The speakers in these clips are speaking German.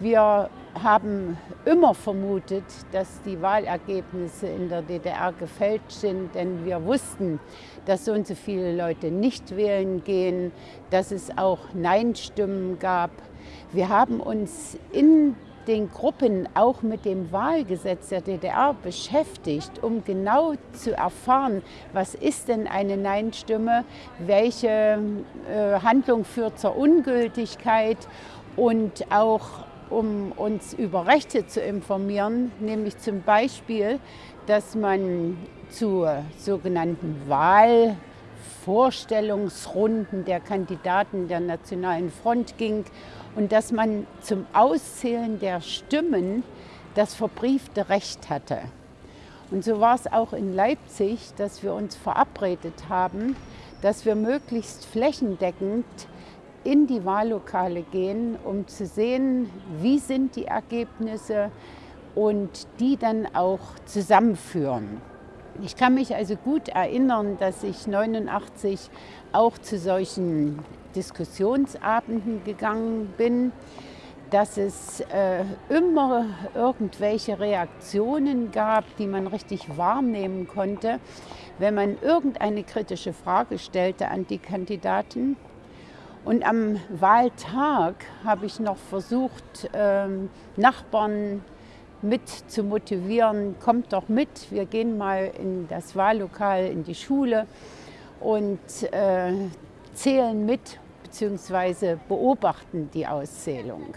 Wir haben immer vermutet, dass die Wahlergebnisse in der DDR gefälscht sind, denn wir wussten, dass so und so viele Leute nicht wählen gehen, dass es auch Nein-Stimmen gab. Wir haben uns in den Gruppen auch mit dem Wahlgesetz der DDR beschäftigt, um genau zu erfahren, was ist denn eine Nein-Stimme, welche äh, Handlung führt zur Ungültigkeit und auch um uns über Rechte zu informieren, nämlich zum Beispiel, dass man zu sogenannten Wahlvorstellungsrunden der Kandidaten der Nationalen Front ging und dass man zum Auszählen der Stimmen das verbriefte Recht hatte. Und so war es auch in Leipzig, dass wir uns verabredet haben, dass wir möglichst flächendeckend in die Wahllokale gehen, um zu sehen, wie sind die Ergebnisse und die dann auch zusammenführen. Ich kann mich also gut erinnern, dass ich 89 auch zu solchen Diskussionsabenden gegangen bin, dass es äh, immer irgendwelche Reaktionen gab, die man richtig wahrnehmen konnte, wenn man irgendeine kritische Frage stellte an die Kandidaten und am Wahltag habe ich noch versucht, ähm, Nachbarn mit zu motivieren, kommt doch mit, wir gehen mal in das Wahllokal, in die Schule und äh, zählen mit bzw. beobachten die Auszählung.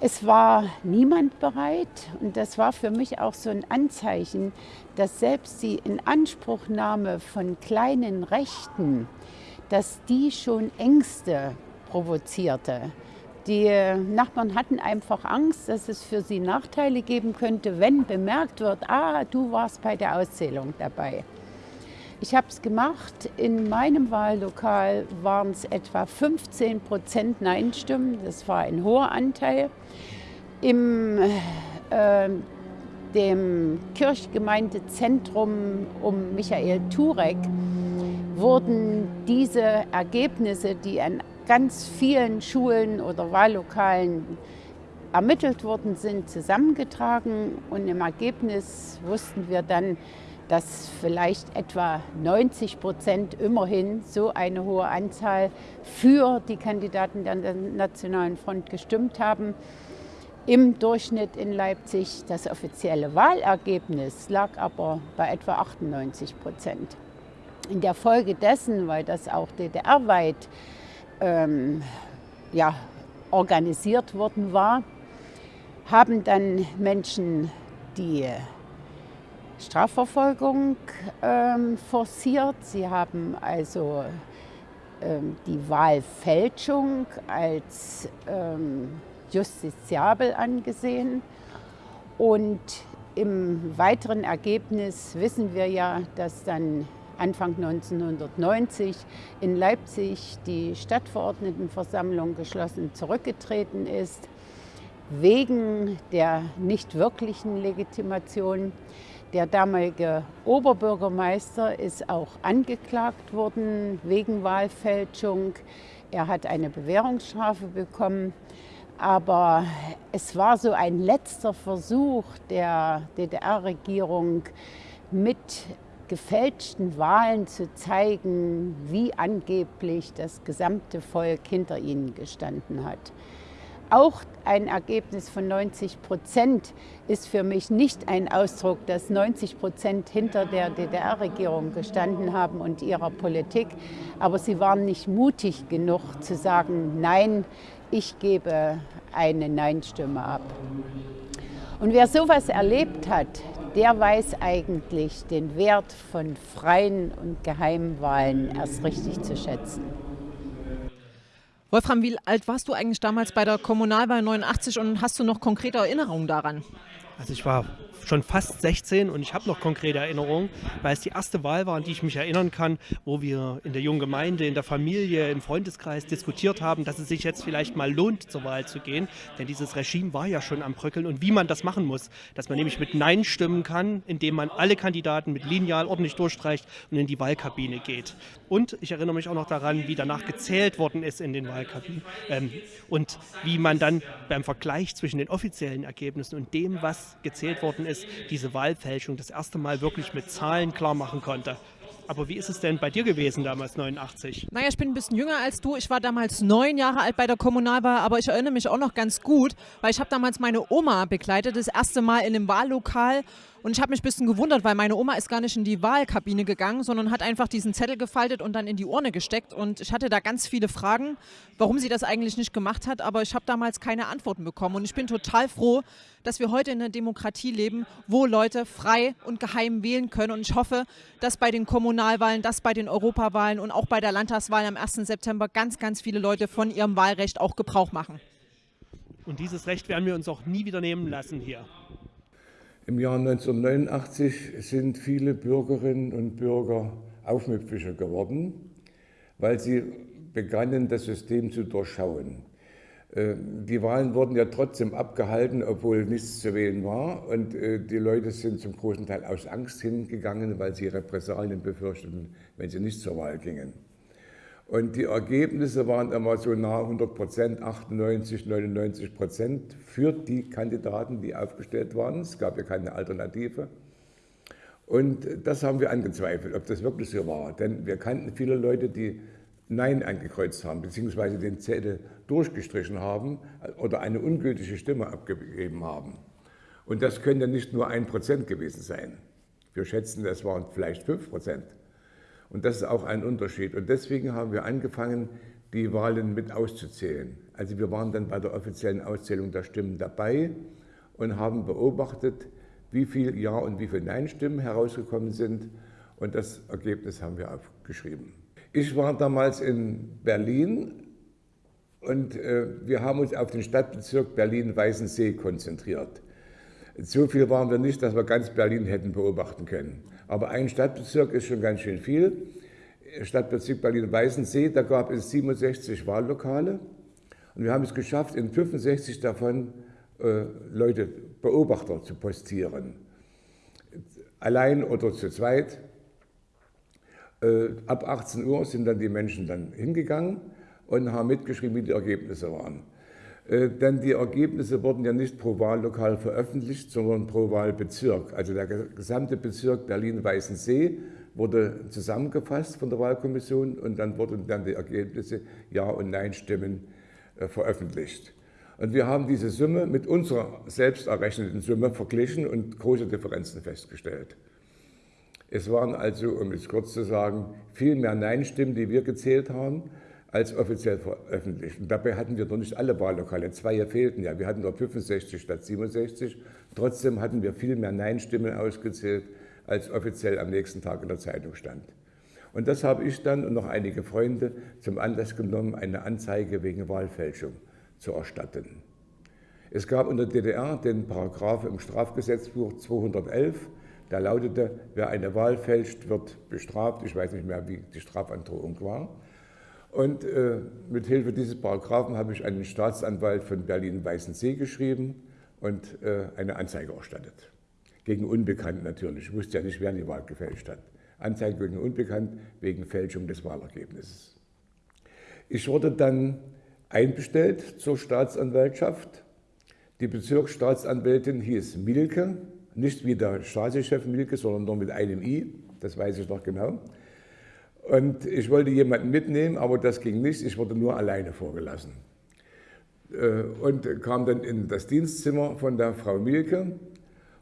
Es war niemand bereit und das war für mich auch so ein Anzeichen, dass selbst die Inanspruchnahme von kleinen Rechten dass die schon Ängste provozierte. Die Nachbarn hatten einfach Angst, dass es für sie Nachteile geben könnte, wenn bemerkt wird, ah, du warst bei der Auszählung dabei. Ich habe es gemacht. In meinem Wahllokal waren es etwa 15 Prozent Nein-Stimmen. Das war ein hoher Anteil. Im äh, dem Kirchgemeindezentrum um Michael Turek wurden diese Ergebnisse, die an ganz vielen Schulen oder Wahllokalen ermittelt worden sind, zusammengetragen. Und im Ergebnis wussten wir dann, dass vielleicht etwa 90 Prozent immerhin so eine hohe Anzahl für die Kandidaten der Nationalen Front gestimmt haben. Im Durchschnitt in Leipzig das offizielle Wahlergebnis lag aber bei etwa 98 Prozent. In der Folge dessen, weil das auch DDR-weit ähm, ja, organisiert worden war, haben dann Menschen die Strafverfolgung ähm, forciert. Sie haben also ähm, die Wahlfälschung als ähm, justiziabel angesehen. Und im weiteren Ergebnis wissen wir ja, dass dann Anfang 1990 in Leipzig die Stadtverordnetenversammlung geschlossen zurückgetreten ist, wegen der nicht wirklichen Legitimation. Der damalige Oberbürgermeister ist auch angeklagt worden wegen Wahlfälschung. Er hat eine Bewährungsstrafe bekommen. Aber es war so ein letzter Versuch der DDR-Regierung, mit gefälschten Wahlen zu zeigen, wie angeblich das gesamte Volk hinter ihnen gestanden hat. Auch ein Ergebnis von 90 Prozent ist für mich nicht ein Ausdruck, dass 90 Prozent hinter der DDR-Regierung gestanden haben und ihrer Politik. Aber sie waren nicht mutig genug zu sagen, nein, ich gebe eine Nein-Stimme ab. Und wer sowas erlebt hat, der weiß eigentlich den Wert von freien und geheimen Wahlen erst richtig zu schätzen. Wolfram, wie alt warst du eigentlich damals bei der Kommunalwahl 89 und hast du noch konkrete Erinnerungen daran? Also ich war schon fast 16 und ich habe noch konkrete Erinnerungen, weil es die erste Wahl war, an die ich mich erinnern kann, wo wir in der jungen Gemeinde, in der Familie, im Freundeskreis diskutiert haben, dass es sich jetzt vielleicht mal lohnt, zur Wahl zu gehen. Denn dieses Regime war ja schon am Bröckeln und wie man das machen muss, dass man nämlich mit Nein stimmen kann, indem man alle Kandidaten mit Lineal ordentlich durchstreicht und in die Wahlkabine geht. Und ich erinnere mich auch noch daran, wie danach gezählt worden ist in den Wahlkabinen ähm, und wie man dann beim Vergleich zwischen den offiziellen Ergebnissen und dem, was gezählt worden ist, diese Wahlfälschung das erste Mal wirklich mit Zahlen klar machen konnte. Aber wie ist es denn bei dir gewesen damals, 89? Naja, ich bin ein bisschen jünger als du. Ich war damals neun Jahre alt bei der Kommunalwahl, aber ich erinnere mich auch noch ganz gut, weil ich habe damals meine Oma begleitet, das erste Mal in einem Wahllokal und ich habe mich ein bisschen gewundert, weil meine Oma ist gar nicht in die Wahlkabine gegangen, sondern hat einfach diesen Zettel gefaltet und dann in die Urne gesteckt. Und ich hatte da ganz viele Fragen, warum sie das eigentlich nicht gemacht hat. Aber ich habe damals keine Antworten bekommen. Und ich bin total froh, dass wir heute in einer Demokratie leben, wo Leute frei und geheim wählen können. Und ich hoffe, dass bei den Kommunalwahlen, dass bei den Europawahlen und auch bei der Landtagswahl am 1. September ganz, ganz viele Leute von ihrem Wahlrecht auch Gebrauch machen. Und dieses Recht werden wir uns auch nie wieder nehmen lassen hier. Im Jahr 1989 sind viele Bürgerinnen und Bürger aufmüpfiger geworden, weil sie begannen, das System zu durchschauen. Äh, die Wahlen wurden ja trotzdem abgehalten, obwohl nichts zu wählen war. Und äh, die Leute sind zum großen Teil aus Angst hingegangen, weil sie Repressalien befürchteten, wenn sie nicht zur Wahl gingen. Und die Ergebnisse waren immer so nah 100 Prozent, 98, 99 Prozent für die Kandidaten, die aufgestellt waren. Es gab ja keine Alternative. Und das haben wir angezweifelt, ob das wirklich so war. Denn wir kannten viele Leute, die Nein angekreuzt haben, beziehungsweise den Zettel durchgestrichen haben oder eine ungültige Stimme abgegeben haben. Und das könnte nicht nur ein Prozent gewesen sein. Wir schätzen, das waren vielleicht fünf Prozent. Und das ist auch ein Unterschied. Und deswegen haben wir angefangen, die Wahlen mit auszuzählen. Also wir waren dann bei der offiziellen Auszählung der Stimmen dabei und haben beobachtet, wie viel Ja- und wie viel Nein-Stimmen herausgekommen sind. Und das Ergebnis haben wir aufgeschrieben. Ich war damals in Berlin und äh, wir haben uns auf den Stadtbezirk Berlin-Weißensee konzentriert. So viel waren wir nicht, dass wir ganz Berlin hätten beobachten können. Aber ein Stadtbezirk ist schon ganz schön viel. Stadtbezirk Berlin-Weißensee, da gab es 67 Wahllokale. Und wir haben es geschafft, in 65 davon äh, Leute, Beobachter zu postieren. Allein oder zu zweit. Äh, ab 18 Uhr sind dann die Menschen dann hingegangen und haben mitgeschrieben, wie die Ergebnisse waren. Äh, denn die Ergebnisse wurden ja nicht pro Wahllokal veröffentlicht, sondern pro Wahlbezirk. Also der gesamte Bezirk Berlin-Weißensee wurde zusammengefasst von der Wahlkommission und dann wurden dann die Ergebnisse Ja- und Nein-Stimmen äh, veröffentlicht. Und wir haben diese Summe mit unserer selbst errechneten Summe verglichen und große Differenzen festgestellt. Es waren also, um es kurz zu sagen, viel mehr Nein-Stimmen, die wir gezählt haben, als offiziell veröffentlicht. Und dabei hatten wir noch nicht alle Wahllokale, zwei fehlten ja. Wir hatten nur 65 statt 67. Trotzdem hatten wir viel mehr Nein-Stimmen ausgezählt, als offiziell am nächsten Tag in der Zeitung stand. Und das habe ich dann und noch einige Freunde zum Anlass genommen, eine Anzeige wegen Wahlfälschung zu erstatten. Es gab in der DDR den Paragraph im Strafgesetzbuch 211, der lautete, wer eine Wahl fälscht, wird bestraft. Ich weiß nicht mehr, wie die Strafandrohung war. Und äh, mit Hilfe dieses Paragraphen habe ich einen Staatsanwalt von Berlin-Weißensee geschrieben und äh, eine Anzeige erstattet. Gegen Unbekannten natürlich. Ich wusste ja nicht, wer die Wahl gefälscht hat. Anzeige gegen Unbekannt wegen Fälschung des Wahlergebnisses. Ich wurde dann einbestellt zur Staatsanwaltschaft. Die Bezirksstaatsanwältin hieß Milke, nicht wie der Stasi-Chef Milke, sondern nur mit einem I, das weiß ich noch genau. Und ich wollte jemanden mitnehmen, aber das ging nicht. Ich wurde nur alleine vorgelassen. Äh, und kam dann in das Dienstzimmer von der Frau Mielke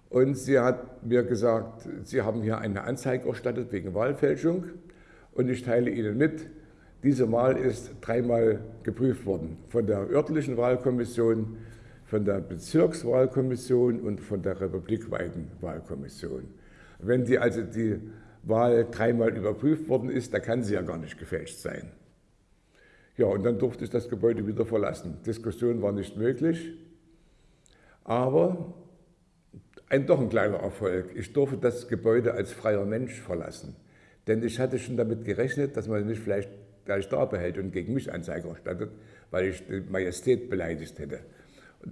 und sie hat mir gesagt, Sie haben hier eine Anzeige erstattet wegen Wahlfälschung und ich teile Ihnen mit, diese Wahl ist dreimal geprüft worden von der örtlichen Wahlkommission, von der Bezirkswahlkommission und von der republikweiten Wahlkommission. Wenn die also die Wahl dreimal überprüft worden ist, da kann sie ja gar nicht gefälscht sein. Ja, und dann durfte ich das Gebäude wieder verlassen. Diskussion war nicht möglich, aber ein doch ein kleiner Erfolg. Ich durfte das Gebäude als freier Mensch verlassen. Denn ich hatte schon damit gerechnet, dass man mich vielleicht gleich da behält und gegen mich Anzeige erstattet, weil ich die Majestät beleidigt hätte.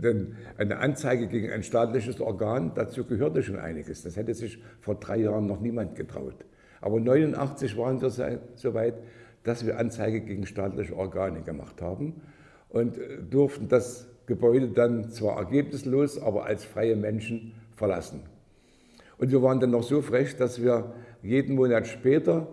Denn eine Anzeige gegen ein staatliches Organ, dazu gehörte schon einiges. Das hätte sich vor drei Jahren noch niemand getraut. Aber 1989 waren wir so weit, dass wir Anzeige gegen staatliche Organe gemacht haben und äh, durften das Gebäude dann zwar ergebnislos, aber als freie Menschen verlassen. Und wir waren dann noch so frech, dass wir jeden Monat später,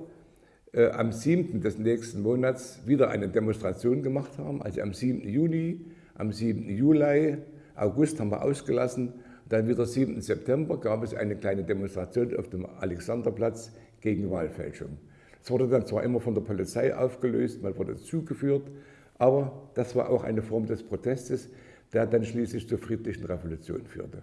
äh, am 7. des nächsten Monats, wieder eine Demonstration gemacht haben. Also am 7. Juni, am 7. Juli, August haben wir ausgelassen. Dann wieder 7. September gab es eine kleine Demonstration auf dem Alexanderplatz gegen Wahlfälschung. Es wurde dann zwar immer von der Polizei aufgelöst, man wurde zugeführt, aber das war auch eine Form des Protestes, der dann schließlich zur friedlichen Revolution führte.